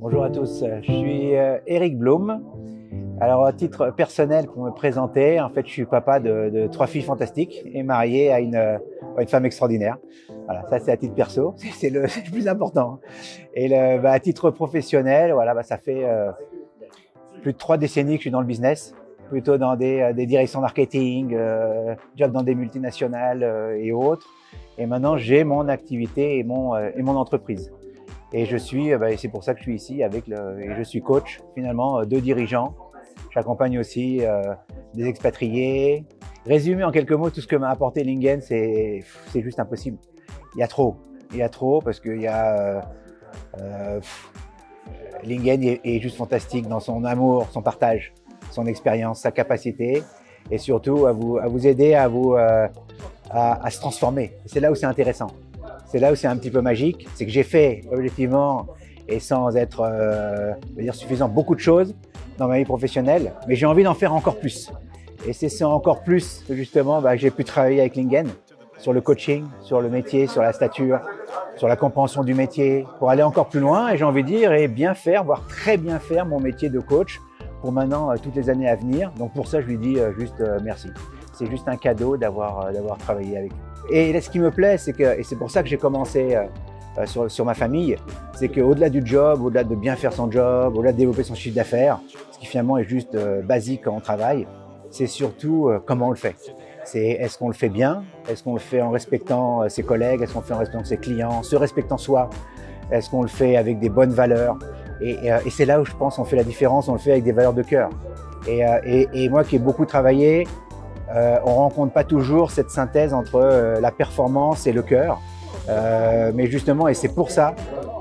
Bonjour à tous, je suis euh, Eric Blum. Alors, à titre personnel, pour me présenter, en fait, je suis papa de, trois filles fantastiques et marié à une, femme extraordinaire. Voilà, ça c'est à titre perso, c'est le, plus important. Et le, bah, à titre professionnel, voilà, bah, ça fait euh, plus de trois décennies que je suis dans le business, plutôt dans des, euh, directions marketing, euh, job dans des multinationales euh, et autres. Et maintenant, j'ai mon activité et mon entreprise. Et je suis, bah, c'est pour ça que je suis ici avec le, et je suis coach finalement de dirigeants. J'accompagne aussi des expatriés. Résumer en quelques mots tout ce que m'a apporté Lingen, c'est juste impossible. Il y a trop, il y a trop parce qu'il y a euh, Lingen est, juste fantastique dans son amour, son partage, son expérience, sa capacité et surtout à vous, à vous aider à, vous, euh, à se transformer. C'est là où c'est intéressant. C'est là où c'est un petit peu magique. C'est que j'ai fait objectivement et sans être euh, dire suffisant beaucoup de choses dans ma vie professionnelle, mais j'ai envie d'en faire encore plus. Et c'est encore plus justement bah, j'ai pu travailler avec Lingen sur le coaching, sur le métier, sur la stature, sur la compréhension du métier, pour aller encore plus loin et j'ai envie de dire et bien faire, voire très bien faire mon métier de coach pour maintenant euh, toutes les années à venir. Donc pour ça, je lui dis euh, juste euh, merci. C'est juste un cadeau d'avoir travaillé avec lui. Et là, ce qui me plaît, c'est que, et c'est pour ça que j'ai commencé sur, sur, ma famille, c'est qu'au-delà du job, au-delà de bien faire son job, au-delà de développer son chiffre d'affaires, ce qui finalement est juste basique quand on travaille, c'est surtout comment on le fait. C'est est-ce qu'on le fait bien? Est-ce qu'on le fait en respectant ses collègues? Est-ce qu'on le fait en respectant ses clients? Se respectant soi Est-ce qu'on le fait avec des bonnes valeurs? Et, et, et c'est là où je pense qu'on fait la différence, on le fait avec des valeurs de cœur. Et, et moi qui ai beaucoup travaillé, euh, on rencontre pas toujours cette synthèse entre euh, la performance et le cœur. Euh, mais justement, et c'est pour ça,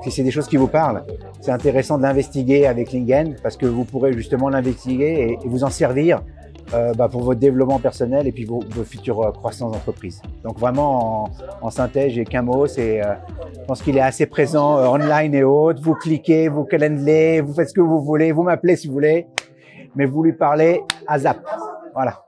si c'est des choses qui vous parlent, c'est intéressant de l'investiguer avec Lingen parce que vous pourrez justement l'investiguer et, vous en servir euh, bah, pour votre développement personnel et puis vos, futures croissances d'entreprise. Donc vraiment, en, synthèse, j'ai qu'un mot, c'est, euh, je pense qu'il est assez présent euh, online et autres. Vous cliquez, vous calendelez, vous faites ce que vous voulez, vous m'appelez si vous voulez, mais vous lui parlez à Zap. Voilà.